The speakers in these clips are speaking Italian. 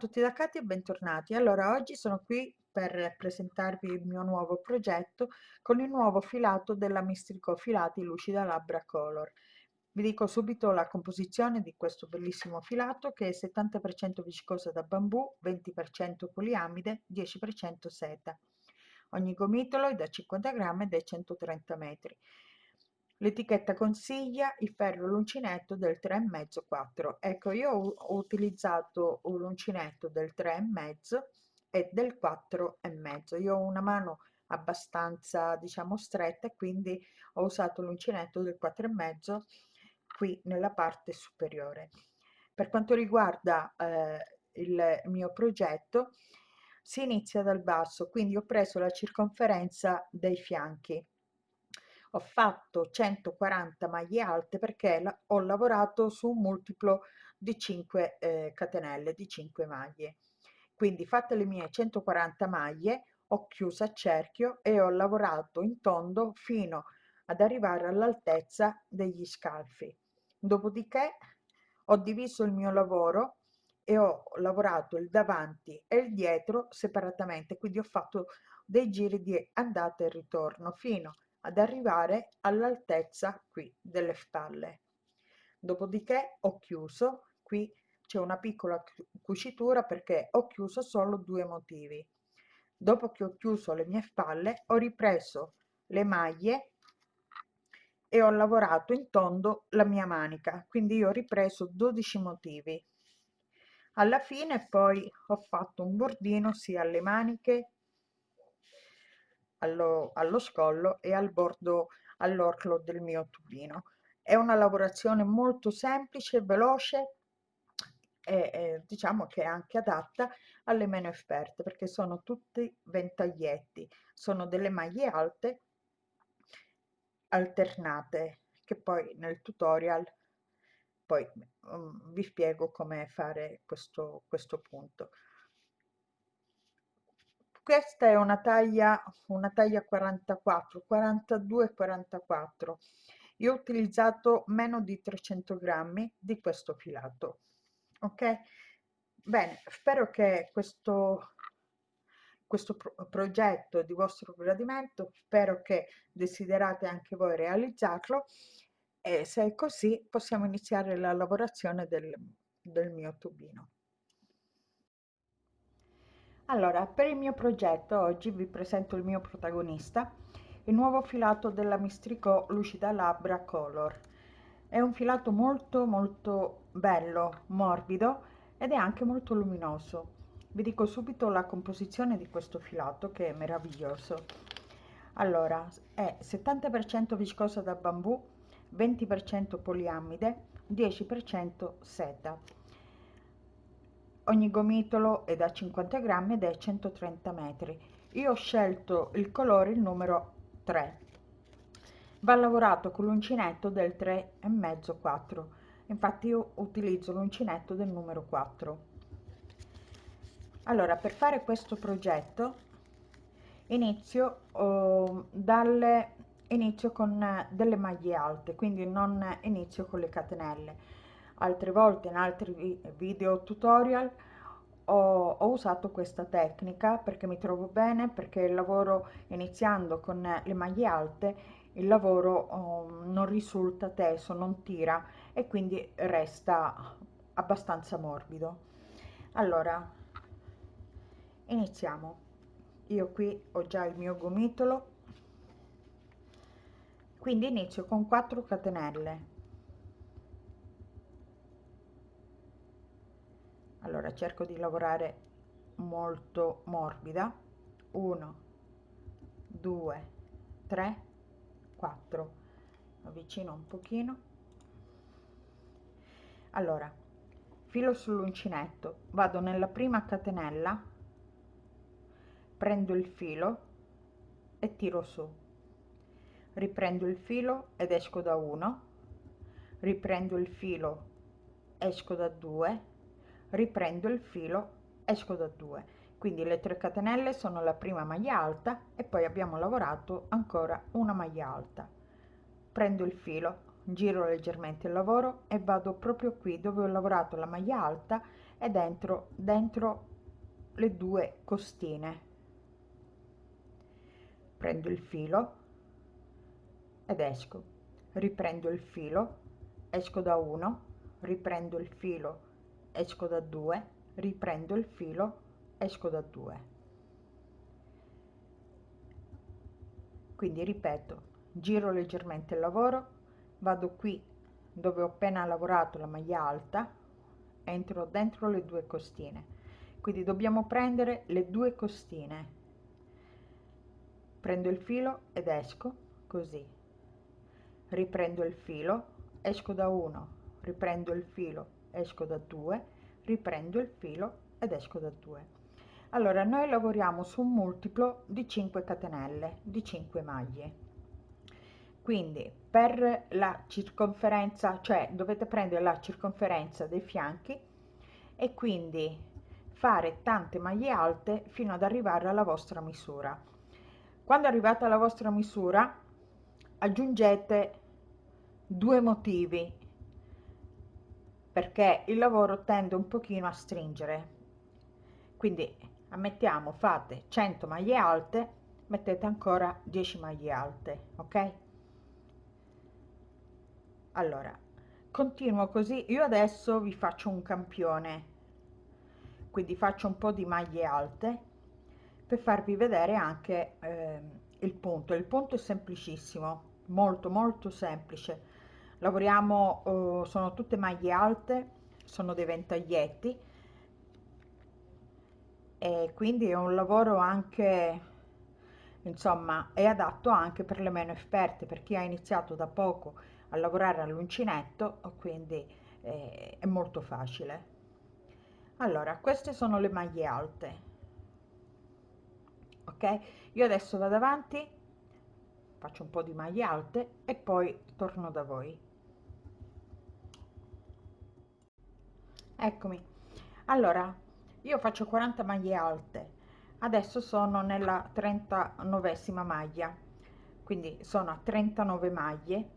tutti da Katia e bentornati. Allora, oggi sono qui per presentarvi il mio nuovo progetto con il nuovo filato della Mistrico Filati Lucida Labbra Color. Vi dico subito la composizione di questo bellissimo filato che è 70% viscosa da bambù, 20% poliamide, 10% seta. Ogni gomitolo è da 50 grammi ed è 130 metri. L'etichetta consiglia il ferro l'uncinetto del 3,5-4. Ecco, io ho utilizzato un uncinetto del 3,5 e del 4,5. Io ho una mano abbastanza, diciamo, stretta e quindi ho usato l'uncinetto del 4,5 qui nella parte superiore. Per quanto riguarda eh, il mio progetto, si inizia dal basso, quindi ho preso la circonferenza dei fianchi ho fatto 140 maglie alte perché ho lavorato su un multiplo di 5 eh, catenelle di 5 maglie. Quindi fatte le mie 140 maglie ho chiuso a cerchio e ho lavorato in tondo fino ad arrivare all'altezza degli scalfi. Dopodiché ho diviso il mio lavoro e ho lavorato il davanti e il dietro separatamente. Quindi ho fatto dei giri di andata e ritorno fino ad arrivare all'altezza qui delle spalle dopodiché ho chiuso qui c'è una piccola cucitura perché ho chiuso solo due motivi. Dopo che ho chiuso le mie spalle ho ripreso le maglie e ho lavorato in tondo la mia manica quindi io ho ripreso 12 motivi. Alla fine poi ho fatto un bordino sia alle maniche allo, allo scollo e al bordo all'orlo del mio tubino è una lavorazione molto semplice veloce e diciamo che è anche adatta alle meno esperte perché sono tutti ventaglietti sono delle maglie alte alternate che poi nel tutorial poi um, vi spiego come fare questo questo punto questa è una taglia una taglia 44 42 44 io ho utilizzato meno di 300 grammi di questo filato ok? Bene spero che questo questo pro progetto di vostro gradimento spero che desiderate anche voi realizzarlo e se è così possiamo iniziare la lavorazione del, del mio tubino allora, per il mio progetto oggi vi presento il mio protagonista, il nuovo filato della Mistrico Lucida Labbra Color. È un filato molto molto bello, morbido ed è anche molto luminoso. Vi dico subito la composizione di questo filato che è meraviglioso. Allora, è 70% viscosa da bambù, 20% poliamide, 10% seta ogni gomitolo è da 50 grammi ed è 130 metri. Io ho scelto il colore il numero 3 va lavorato con l'uncinetto del 3 e mezzo 4 infatti io utilizzo l'uncinetto del numero 4 allora per fare questo progetto inizio oh, dalle inizio con delle maglie alte quindi non inizio con le catenelle altre volte in altri video tutorial ho, ho, usato questa tecnica perché mi trovo bene perché il lavoro iniziando con le maglie alte il lavoro um, non risulta teso non tira e quindi resta abbastanza morbido. Allora iniziamo. Io qui ho già il mio gomitolo. Quindi inizio con 4 catenelle allora cerco di lavorare molto morbida. 1 2 3 4 avvicino un pochino. Allora filo sull'uncinetto vado nella prima catenella prendo il filo e tiro su. Riprendo il filo ed esco da 1 riprendo il filo esco da 2 riprendo il filo esco da 2 quindi le 3 catenelle sono la prima maglia alta e poi abbiamo lavorato ancora una maglia alta. Prendo il filo giro leggermente il lavoro e vado proprio qui dove ho lavorato la maglia alta e dentro dentro le due costine. Prendo il filo ed esco. Riprendo il filo esco da uno riprendo il filo esco da due riprendo il filo esco da due. Quindi ripeto giro leggermente il lavoro vado qui dove ho appena lavorato la maglia alta entro dentro le due costine. Quindi dobbiamo prendere le due costine. Prendo il filo ed esco così. Riprendo il filo esco da uno riprendo il filo esco da due riprendo il filo ed esco da due. Allora noi lavoriamo su un multiplo di 5 catenelle di 5 maglie. Quindi per la circonferenza cioè dovete prendere la circonferenza dei fianchi e quindi fare tante maglie alte fino ad arrivare alla vostra misura. Quando arrivate alla vostra misura aggiungete due motivi perché il lavoro tende un pochino a stringere. Quindi ammettiamo fate 100 maglie alte mettete ancora 10 maglie alte ok? Allora continuo così. Io adesso vi faccio un campione. Quindi faccio un po di maglie alte per farvi vedere anche eh, il punto. Il punto è semplicissimo molto molto semplice lavoriamo eh, sono tutte maglie alte sono dei ventaglietti. E quindi è un lavoro anche insomma è adatto anche per le meno esperte per chi ha iniziato da poco a lavorare all'uncinetto quindi eh, è molto facile. Allora queste sono le maglie alte. Ok? Io adesso vado avanti faccio un po di maglie alte e poi torno da voi eccomi. Allora io faccio 40 maglie alte. Adesso sono nella 39esima maglia. Quindi sono a 39 maglie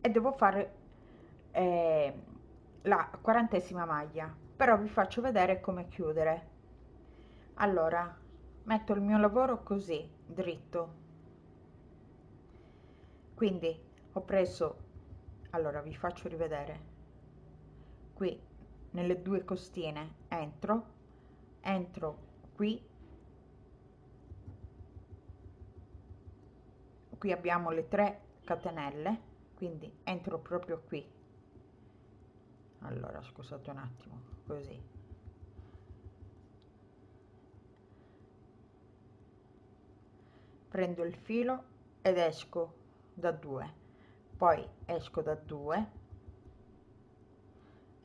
e devo fare eh, la quarantesima maglia. Però vi faccio vedere come chiudere. Allora metto il mio lavoro così dritto. Quindi ho preso allora vi faccio rivedere. Qui nelle due costine entro entro qui. Qui abbiamo le 3 catenelle quindi entro proprio qui. Allora scusate un attimo così. Prendo il filo ed esco da 2 poi esco da 2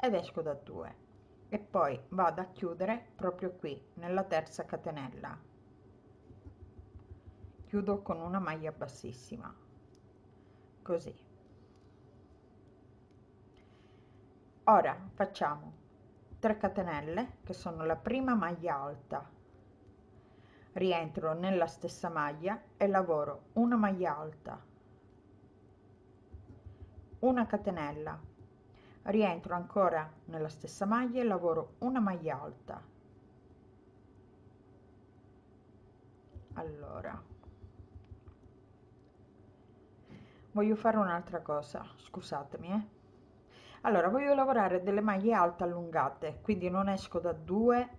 ed esco da 2 e poi vado a chiudere proprio qui nella terza catenella. Chiudo con una maglia bassissima. Così. Ora facciamo 3 catenelle che sono la prima maglia alta. Rientro nella stessa maglia e lavoro una maglia alta. Una catenella rientro ancora nella stessa maglia e lavoro una maglia alta. Allora. Voglio fare un'altra cosa scusatemi eh. Allora voglio lavorare delle maglie alte allungate quindi non esco da 2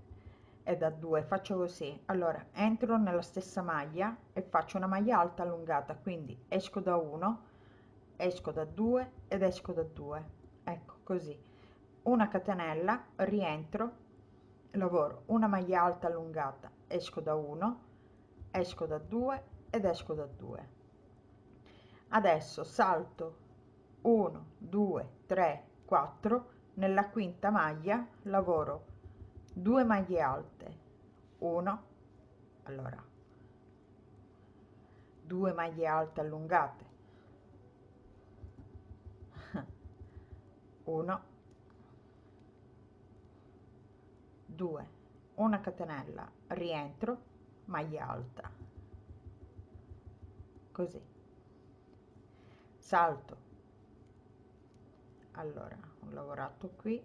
e da 2 faccio così. Allora entro nella stessa maglia e faccio una maglia alta allungata quindi esco da 1 esco da 2 ed esco da 2 ecco così. Una catenella rientro lavoro. Una maglia alta allungata esco da 1 esco da 2 ed esco da 2 adesso salto 1 2 3 4 nella quinta maglia lavoro 2 maglie alte. 1 allora 2 maglie alte allungate 1 2 una catenella. Rientro. Maglia alta. Così. Salto. Allora ho lavorato qui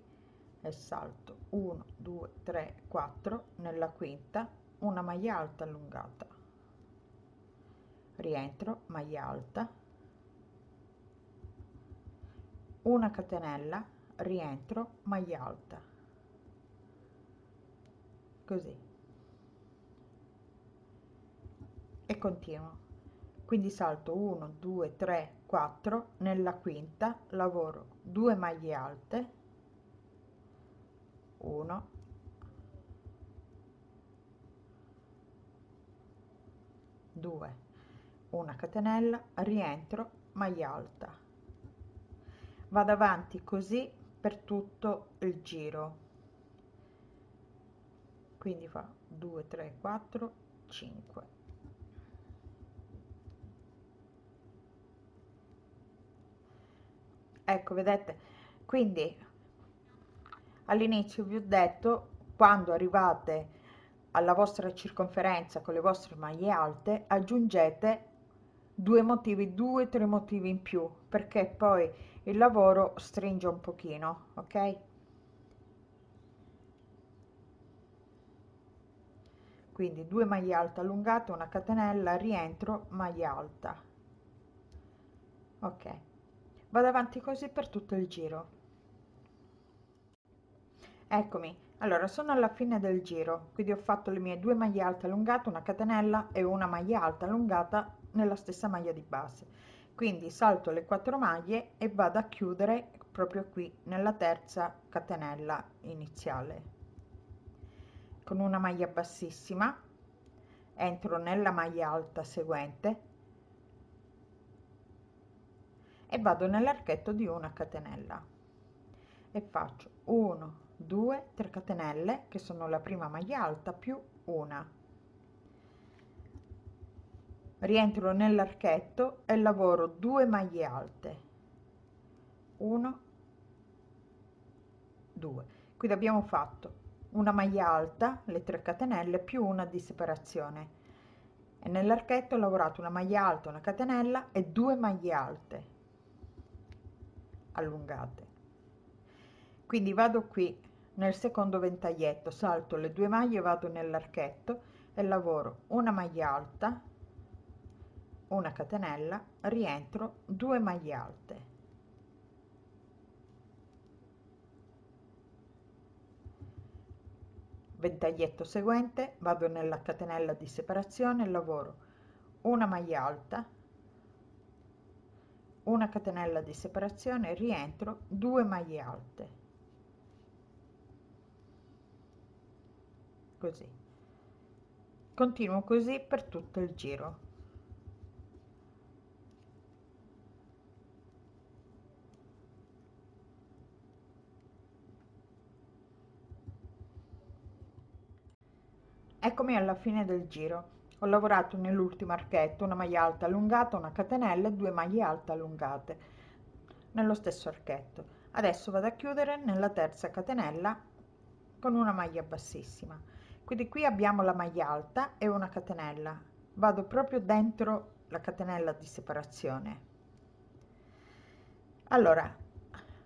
e salto. 1 2 3 4 nella quinta una maglia alta allungata. Rientro maglia alta una catenella rientro maglia alta. Così. E continuo. Quindi salto 1 2 3 4 nella quinta lavoro 2 maglie alte. 1 2 una catenella rientro maglia alta vado avanti così per tutto il giro. Quindi fa 2 3 4 5 ecco vedete? Quindi all'inizio vi ho detto quando arrivate alla vostra circonferenza con le vostre maglie alte aggiungete due motivi due tre motivi in più perché poi il lavoro stringe un pochino ok? Quindi due maglie alte allungate una catenella rientro maglia alta. Ok. Vado avanti così per tutto il giro. Eccomi. Allora sono alla fine del giro. Quindi ho fatto le mie due maglie alte allungate una catenella e una maglia alta allungata nella stessa maglia di base quindi salto le quattro maglie e vado a chiudere proprio qui nella terza catenella iniziale. Con una maglia bassissima entro nella maglia alta seguente e vado nell'archetto di una catenella. E faccio 1 2 3 catenelle che sono la prima maglia alta più una rientro nell'archetto e lavoro 2 maglie alte. 1 2 quindi abbiamo fatto una maglia alta le 3 catenelle più una di separazione. E nell'archetto ho lavorato una maglia alta una catenella e due maglie alte allungate. Quindi vado qui nel secondo ventaglietto salto le due maglie vado nell'archetto e lavoro una maglia alta una catenella rientro 2 maglie alte. Ventaglietto seguente vado nella catenella di separazione lavoro una maglia alta una catenella di separazione rientro 2 maglie alte. Così. Continuo così per tutto il giro eccomi alla fine del giro. Ho lavorato nell'ultimo archetto una maglia alta allungata una catenella e due maglie alte allungate nello stesso archetto. Adesso vado a chiudere nella terza catenella con una maglia bassissima. Quindi qui abbiamo la maglia alta e una catenella. Vado proprio dentro la catenella di separazione. Allora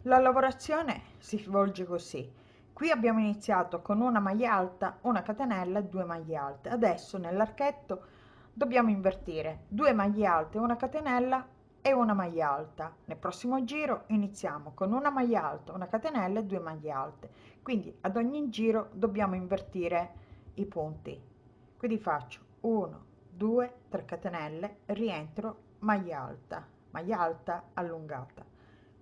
la lavorazione si svolge così qui abbiamo iniziato con una maglia alta una catenella due maglie alte. Adesso nell'archetto dobbiamo invertire due maglie alte una catenella e una maglia alta. Nel prossimo giro iniziamo con una maglia alta una catenella e due maglie alte. Quindi ad ogni giro dobbiamo invertire i punti. Quindi faccio 1 2 3 catenelle rientro maglia alta maglia alta allungata.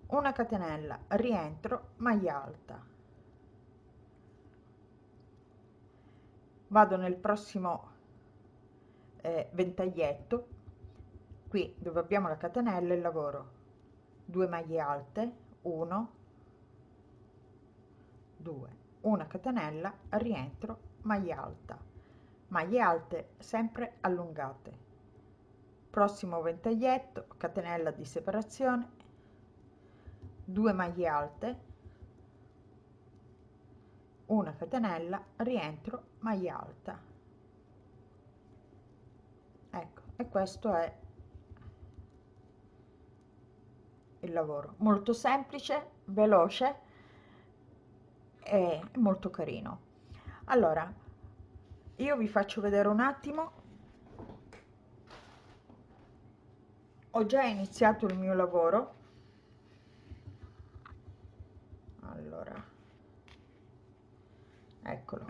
Una catenella rientro maglia alta vado nel prossimo eh, ventaglietto. Qui dove abbiamo la catenella e lavoro. 2 maglie alte 1 2 una catenella rientro maglia alta. Maglie alte sempre allungate. Prossimo ventaglietto catenella di separazione. 2 maglie alte una catenella rientro maglia alta. Ecco e questo è il lavoro. Molto semplice veloce è molto carino. Allora io vi faccio vedere un attimo. Ho già iniziato il mio lavoro. Allora eccolo.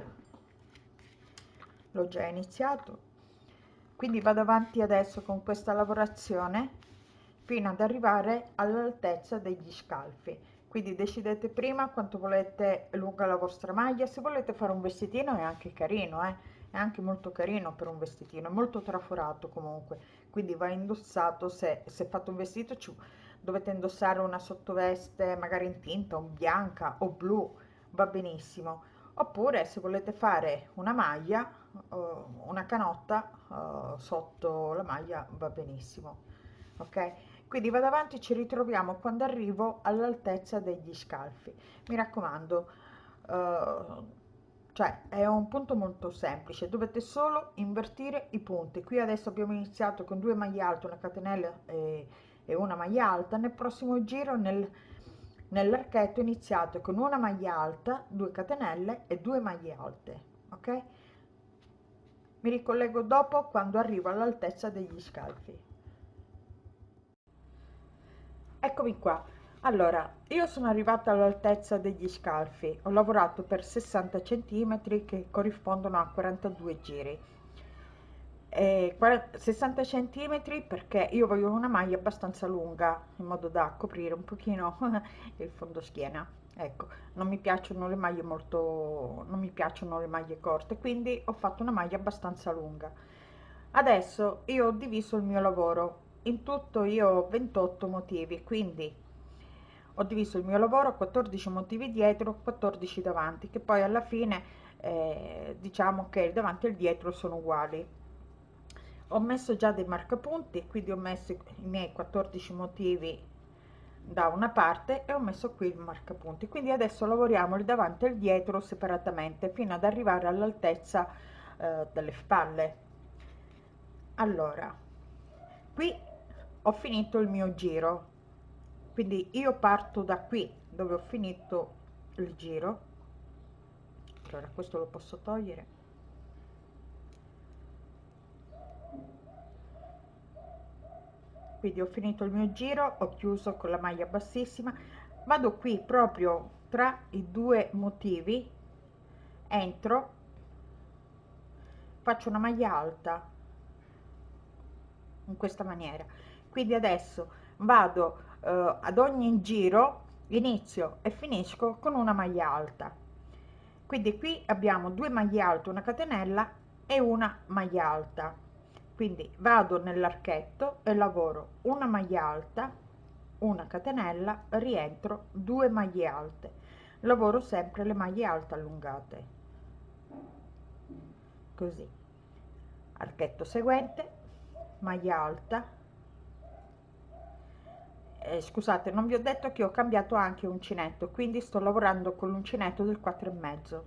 L'ho già iniziato. Quindi vado avanti adesso con questa lavorazione fino ad arrivare all'altezza degli scalfi. Quindi decidete prima quanto volete lunga la vostra maglia. Se volete fare un vestitino è anche carino eh? è anche molto carino per un vestitino è molto traforato comunque. Quindi va indossato se, se fate un vestito ci, dovete indossare una sottoveste magari in tinta o bianca o blu va benissimo oppure se volete fare una maglia una canotta sotto la maglia va benissimo ok? Quindi vado avanti ci ritroviamo quando arrivo all'altezza degli scalfi. Mi raccomando uh, cioè è un punto molto semplice. Dovete solo invertire i punti. Qui adesso abbiamo iniziato con due maglie alte una catenella e, e una maglia alta. Nel prossimo giro nel nell'archetto iniziate con una maglia alta 2 catenelle e 2 maglie alte ok? Mi ricollego dopo quando arrivo all'altezza degli scalfi. Eccomi qua. Allora io sono arrivata all'altezza degli scalfi. Ho lavorato per 60 centimetri che corrispondono a 42 giri eh, 60 centimetri perché io voglio una maglia abbastanza lunga in modo da coprire un pochino il fondo schiena ecco non mi piacciono le maglie molto non mi piacciono le maglie corte quindi ho fatto una maglia abbastanza lunga. Adesso io ho diviso il mio lavoro. In tutto io ho 28 motivi quindi ho diviso il mio lavoro a 14 motivi dietro 14 davanti che poi alla fine eh, diciamo che il davanti e il dietro sono uguali ho messo già dei marcapunti quindi ho messo i miei 14 motivi da una parte e ho messo qui il marcapunti. Quindi adesso lavoriamo il davanti e il dietro separatamente fino ad arrivare all'altezza eh, delle spalle. Allora qui ho finito il mio giro. Quindi io parto da qui dove ho finito il giro. Allora questo lo posso togliere quindi ho finito il mio giro ho chiuso con la maglia bassissima vado qui proprio tra i due motivi entro faccio una maglia alta in questa maniera. Quindi adesso vado eh, ad ogni giro inizio e finisco con una maglia alta. Quindi qui abbiamo due maglie alte una catenella e una maglia alta quindi vado nell'archetto e lavoro una maglia alta una catenella rientro due maglie alte. Lavoro sempre le maglie alte allungate. Così. Archetto seguente maglia alta. Eh, scusate non vi ho detto che ho cambiato anche uncinetto quindi sto lavorando con l'uncinetto del 4 e mezzo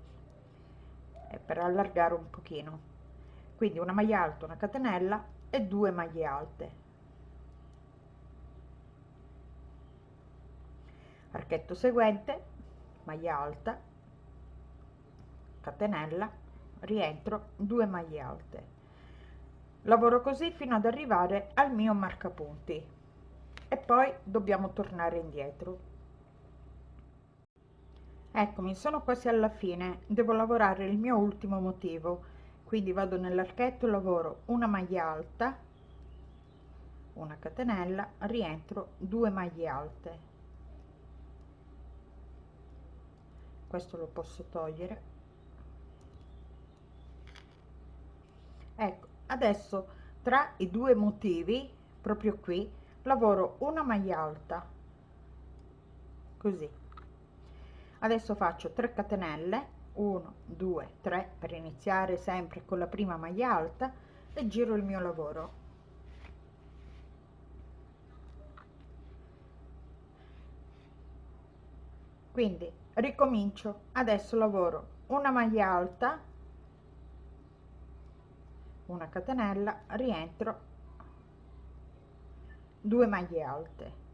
eh, per allargare un pochino quindi una maglia alta una catenella e due maglie alte. Archetto seguente maglia alta catenella rientro due maglie alte. Lavoro così fino ad arrivare al mio marcapunti. E poi dobbiamo tornare indietro. Eccomi sono quasi alla fine. Devo lavorare il mio ultimo motivo quindi vado nell'archetto lavoro una maglia alta una catenella rientro due maglie alte. Questo lo posso togliere. Ecco adesso tra i due motivi proprio qui lavoro una maglia alta. Così. Adesso faccio 3 catenelle 1 2 3 per iniziare sempre con la prima maglia alta e giro il mio lavoro. Quindi ricomincio. Adesso lavoro una maglia alta una catenella rientro due maglie alte.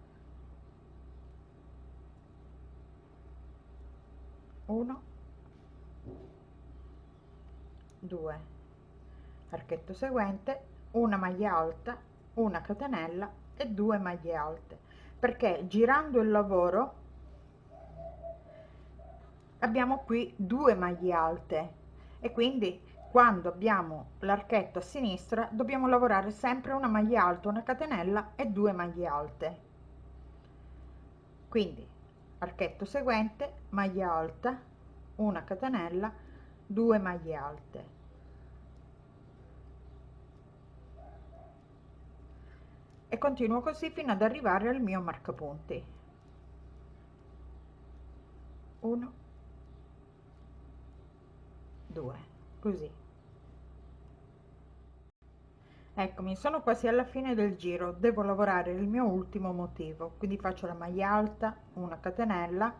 1 2 archetto seguente una maglia alta una catenella e due maglie alte. Perché girando il lavoro abbiamo qui due maglie alte. E quindi quando abbiamo l'archetto a sinistra dobbiamo lavorare sempre una maglia alta una catenella e due maglie alte. Quindi archetto seguente maglia alta una catenella 2 maglie alte. E continuo così fino ad arrivare al mio marcapunti. 1 2 così. Eccomi sono quasi alla fine del giro. Devo lavorare il mio ultimo motivo. Quindi faccio la maglia alta una catenella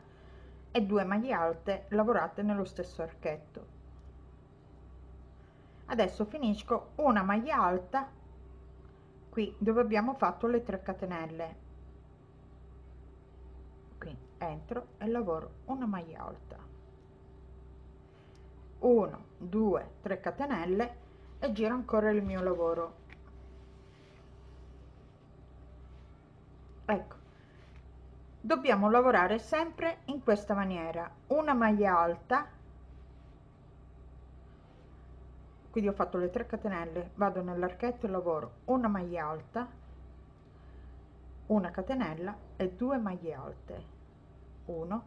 e due maglie alte lavorate nello stesso archetto. Adesso finisco una maglia alta qui dove abbiamo fatto le 3 catenelle. Qui entro e lavoro una maglia alta. 1 2 3 catenelle e giro ancora il mio lavoro. Ecco dobbiamo lavorare sempre in questa maniera. Una maglia alta. Quindi ho fatto le 3 catenelle vado nell'archetto e lavoro. Una maglia alta una catenella e due maglie alte. 1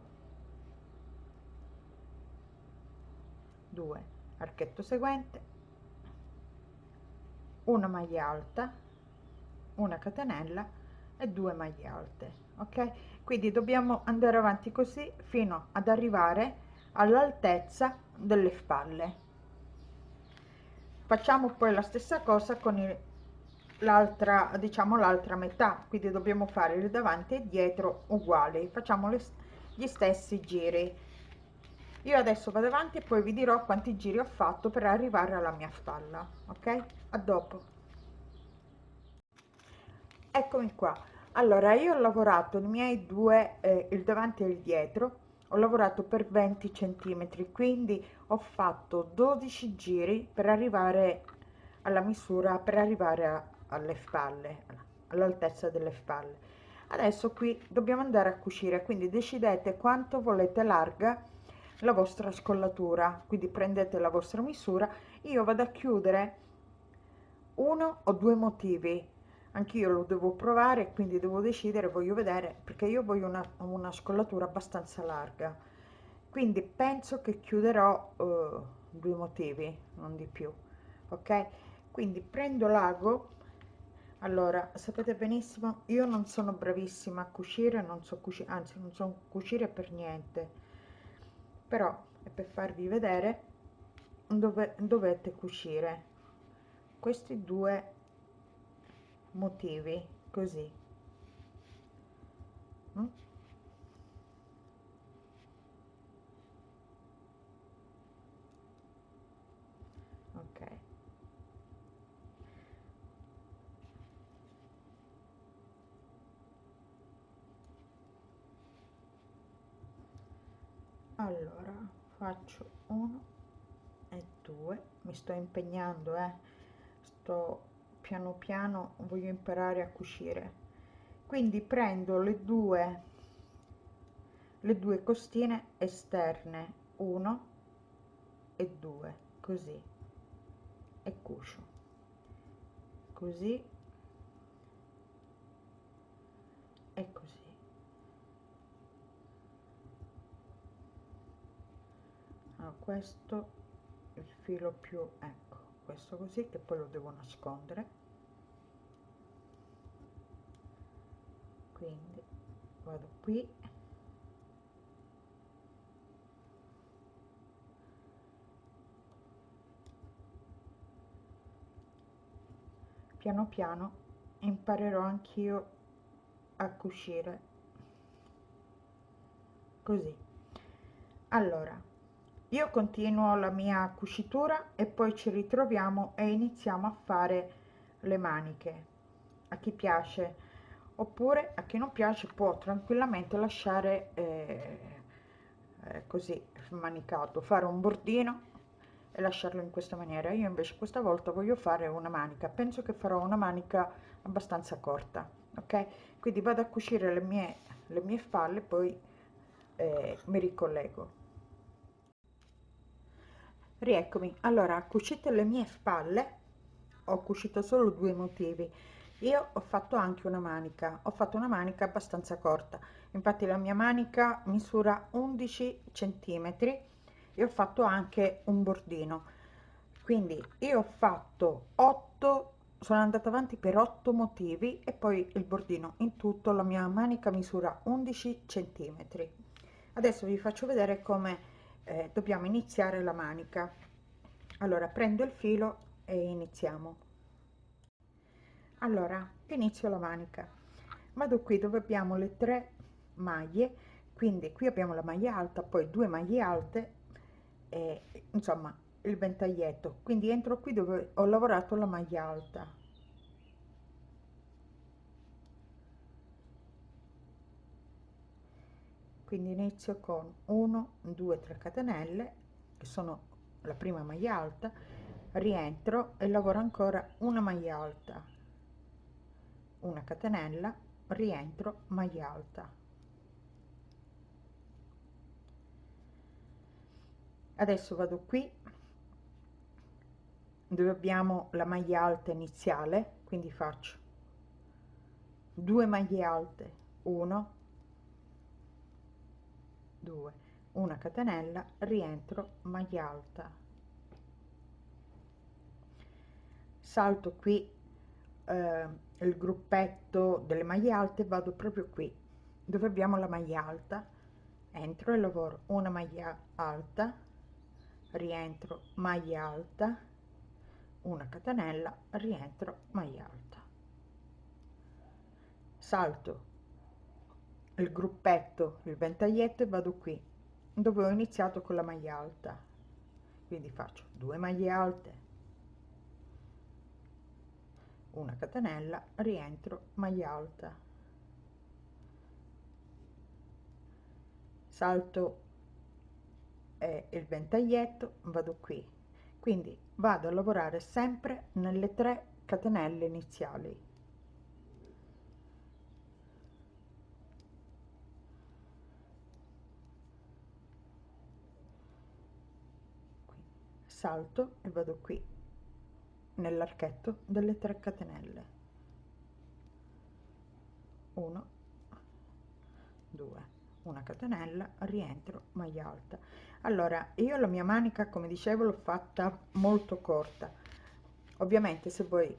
2 archetto seguente. Una maglia alta una catenella e due maglie alte ok quindi dobbiamo andare avanti così fino ad arrivare all'altezza delle spalle. Facciamo poi la stessa cosa con l'altra diciamo l'altra metà. Quindi dobbiamo fare il davanti e dietro uguali. Facciamo le, gli stessi giri. Io adesso vado avanti e poi vi dirò quanti giri ho fatto per arrivare alla mia spalla ok? A dopo. Eccomi qua allora io ho lavorato i miei due eh, il davanti e il dietro ho lavorato per 20 centimetri quindi ho fatto 12 giri per arrivare alla misura per arrivare a, alle spalle all'altezza delle spalle. Adesso qui dobbiamo andare a cucire quindi decidete quanto volete larga la vostra scollatura quindi prendete la vostra misura. Io vado a chiudere uno o due motivi anch'io lo devo provare quindi devo decidere voglio vedere perché io voglio una, una scollatura abbastanza larga. Quindi penso che chiuderò uh, due motivi non di più ok? Quindi prendo l'ago. Allora sapete benissimo io non sono bravissima a cucire non so cucire anzi non so cucire per niente. Però è per farvi vedere dove dovete cucire. Questi due motivi così. Mm? ok. Allora faccio uno e due. Mi sto impegnando eh. Sto piano piano voglio imparare a cucire. Quindi prendo le due le due costine esterne 1 e 2 così e cucio. Così e così. Allora, questo il filo più ecco questo così che poi lo devo nascondere. Quindi vado qui. Piano piano imparerò anch'io a cucire. Così. Allora io continuo la mia cucitura e poi ci ritroviamo e iniziamo a fare le maniche. A chi piace. Oppure a chi non piace può tranquillamente lasciare eh, eh, così manicato fare un bordino e lasciarlo in questa maniera. Io invece questa volta voglio fare una manica. Penso che farò una manica abbastanza corta ok? Quindi vado a cucire le mie le mie spalle poi eh, mi ricollego rieccomi. Allora cucite le mie spalle. Ho cucito solo due motivi. Io ho fatto anche una manica. Ho fatto una manica abbastanza corta. Infatti la mia manica misura 11 centimetri e ho fatto anche un bordino. Quindi io ho fatto 8 sono andata avanti per 8 motivi e poi il bordino. In tutto la mia manica misura 11 centimetri. Adesso vi faccio vedere come eh, dobbiamo iniziare la manica. Allora prendo il filo e iniziamo. Allora inizio la manica. Vado qui dove abbiamo le tre maglie. Quindi qui abbiamo la maglia alta poi due maglie alte e insomma il ventaglietto. Quindi entro qui dove ho lavorato la maglia alta quindi inizio con 1 2 3 catenelle che sono la prima maglia alta rientro e lavoro ancora una maglia alta. Una catenella rientro maglia alta. Adesso vado qui dove abbiamo la maglia alta iniziale quindi faccio due maglie alte 1 2 una catenella rientro maglia alta. Salto qui eh, il gruppetto delle maglie alte vado proprio qui dove abbiamo la maglia alta. Entro e lavoro una maglia alta rientro maglia alta una catenella rientro maglia alta. Salto il gruppetto il ventaglietto e vado qui dove ho iniziato con la maglia alta. Quindi faccio due maglie alte una catenella rientro maglia alta. Salto è il ventaglietto vado qui. Quindi vado a lavorare sempre nelle tre catenelle iniziali salto e vado qui nell'archetto delle tre catenelle. 1 2 una catenella rientro maglia alta. Allora io la mia manica come dicevo l'ho fatta molto corta. Ovviamente se voi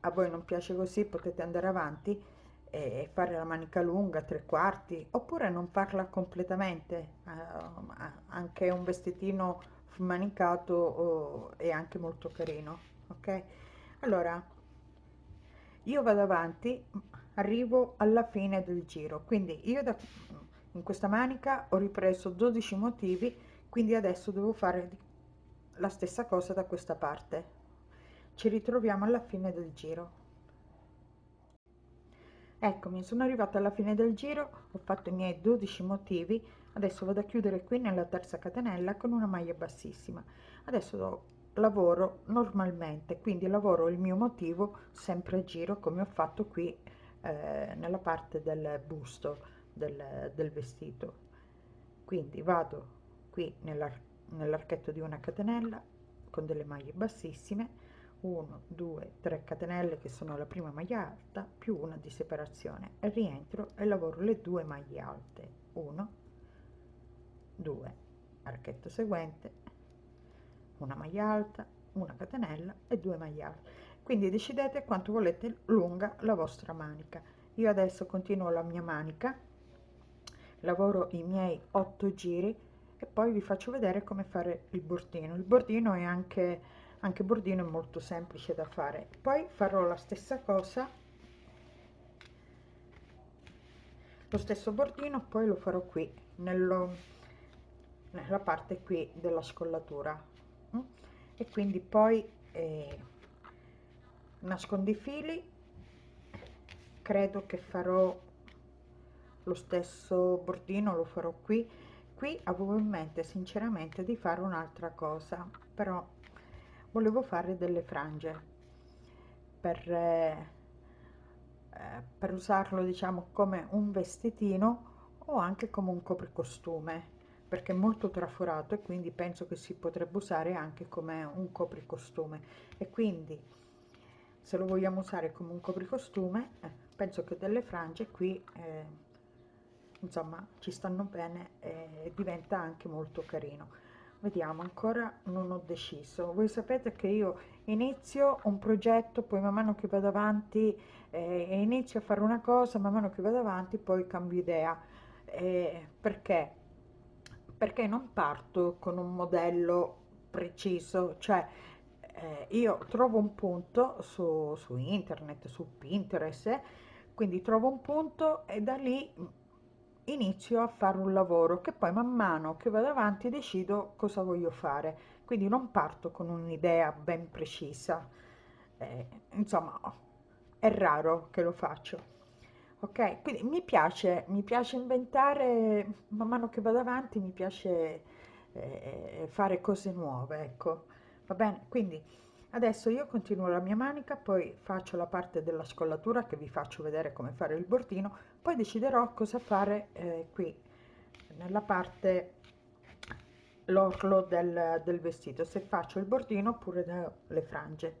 a voi non piace così potete andare avanti e fare la manica lunga tre quarti oppure non farla completamente uh, anche un vestitino manicato uh, è anche molto carino ok? Allora io vado avanti arrivo alla fine del giro. Quindi io da in questa manica ho ripreso 12 motivi quindi adesso devo fare la stessa cosa da questa parte. Ci ritroviamo alla fine del giro. Eccomi sono arrivata alla fine del giro ho fatto i miei 12 motivi adesso vado a chiudere qui nella terza catenella con una maglia bassissima. Adesso lavoro normalmente quindi lavoro il mio motivo sempre a giro come ho fatto qui eh, nella parte del busto del, del vestito. Quindi vado qui nell'archetto di una catenella con delle maglie bassissime 1 2 3 catenelle che sono la prima maglia alta più una di separazione. Rientro e lavoro le due maglie alte 1 2 archetto seguente una maglia alta una catenella e due maglie alte. Quindi decidete quanto volete lunga la vostra manica. Io adesso continuo la mia manica lavoro i miei 8 giri e poi vi faccio vedere come fare il bordino. Il bordino è anche anche bordino è molto semplice da fare. Poi farò la stessa cosa lo stesso bordino poi lo farò qui nello, nella parte qui della scollatura mm? e quindi poi eh, nascondo i fili. Credo che farò lo stesso bordino lo farò qui. Qui avevo in mente sinceramente di fare un'altra cosa però volevo fare delle frange per, eh, eh, per usarlo diciamo come un vestitino o anche come un copricostume perché è molto traforato e quindi penso che si potrebbe usare anche come un copricostume. E quindi se lo vogliamo usare come un copricostume eh, penso che delle frange qui eh, insomma ci stanno bene e diventa anche molto carino. Vediamo ancora non ho deciso. Voi sapete che io inizio un progetto poi man mano che vado avanti eh, inizio a fare una cosa man mano che vado avanti poi cambio idea. Eh, perché perché non parto con un modello preciso cioè eh, io trovo un punto su, su internet su pinterest quindi trovo un punto e da lì inizio a fare un lavoro che poi man mano che vado avanti decido cosa voglio fare. Quindi non parto con un'idea ben precisa. Eh, insomma è raro che lo faccio ok quindi mi piace mi piace inventare man mano che vado avanti mi piace eh, fare cose nuove ecco. Va bene quindi adesso io continuo la mia manica poi faccio la parte della scollatura che vi faccio vedere come fare il bordino poi deciderò cosa fare eh, qui nella parte l'orlo del, del vestito se faccio il bordino oppure le frange.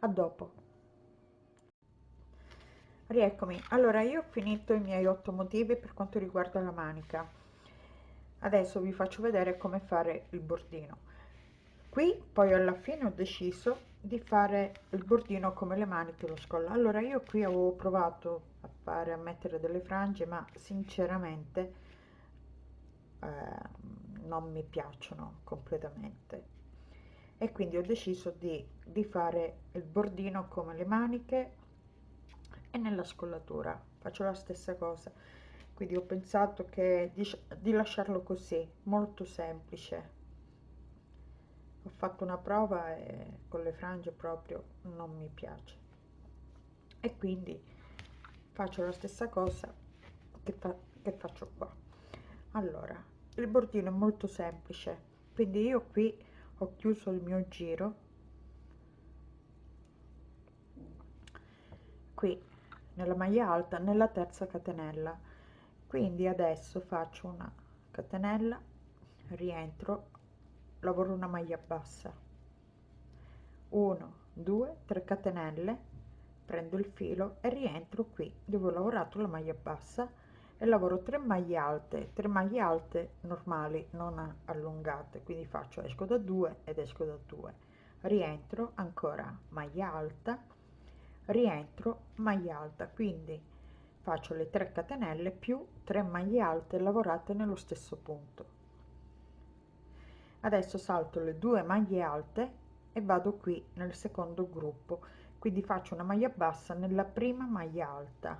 A dopo rieccomi. Allora io ho finito i miei otto motivi per quanto riguarda la manica. Adesso vi faccio vedere come fare il bordino. Qui poi alla fine ho deciso di fare il bordino come le maniche lo scollo. Allora io qui avevo provato a fare a mettere delle frange ma sinceramente eh, non mi piacciono completamente. E quindi ho deciso di, di fare il bordino come le maniche e nella scollatura faccio la stessa cosa. Quindi ho pensato che di, di lasciarlo così molto semplice. Ho fatto una prova e con le frange proprio non mi piace. E quindi faccio la stessa cosa che, fa, che faccio qua. Allora il bordino è molto semplice. Quindi io qui ho chiuso il mio giro. Qui nella maglia alta nella terza catenella. Quindi adesso faccio una catenella rientro lavoro una maglia bassa. 1 2 3 catenelle prendo il filo e rientro qui dove ho lavorato la maglia bassa e lavoro 3 maglie alte 3 maglie alte normali non allungate. Quindi faccio esco da 2 ed esco da 2 rientro ancora maglia alta rientro maglia alta quindi faccio le 3 catenelle più 3 maglie alte lavorate nello stesso punto. Adesso salto le due maglie alte e vado qui nel secondo gruppo quindi faccio una maglia bassa nella prima maglia alta.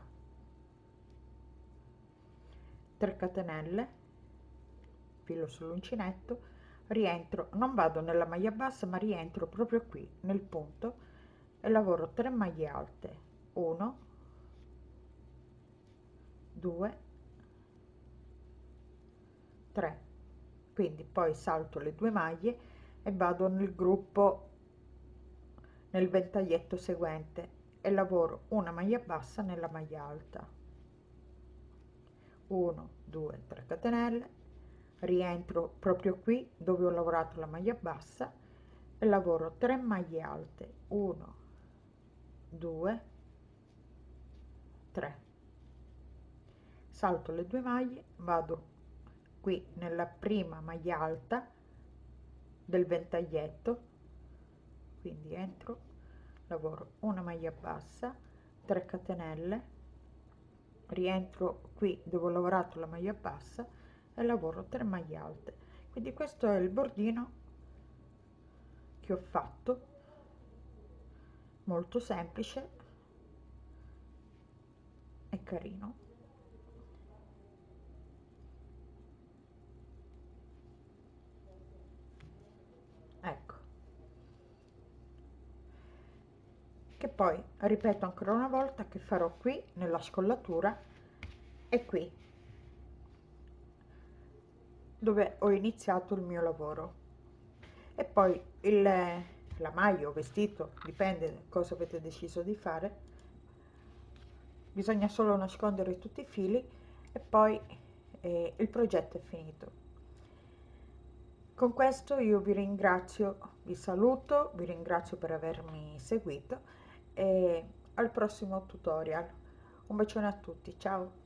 3 catenelle filo sull'uncinetto rientro non vado nella maglia bassa ma rientro proprio qui nel punto e lavoro 3 maglie alte. 1 2 3 quindi poi salto le due maglie e vado nel gruppo nel ventaglietto seguente e lavoro una maglia bassa nella maglia alta. 1 2 3 catenelle. Rientro proprio qui dove ho lavorato la maglia bassa e lavoro 3 maglie alte. 1 2 3 salto le due maglie vado qui nella prima maglia alta del ventaglietto quindi entro lavoro una maglia bassa 3 catenelle rientro qui dove ho lavorato la maglia bassa e lavoro 3 maglie alte. Quindi questo è il bordino che ho fatto molto semplice e carino. Che poi ripeto ancora una volta che farò qui nella scollatura e qui dove ho iniziato il mio lavoro. E poi il, la maglia o vestito dipende cosa avete deciso di fare. Bisogna solo nascondere tutti i fili e poi eh, il progetto è finito. Con questo io vi ringrazio vi saluto vi ringrazio per avermi seguito e al prossimo tutorial. Un bacione a tutti ciao